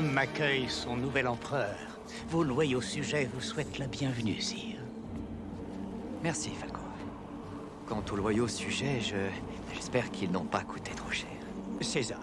royaume accueille son nouvel empereur. Vos loyaux sujets vous souhaitent la bienvenue, sire. Merci, Falco. Quant aux loyaux sujets, je... J'espère qu'ils n'ont pas coûté trop cher. César,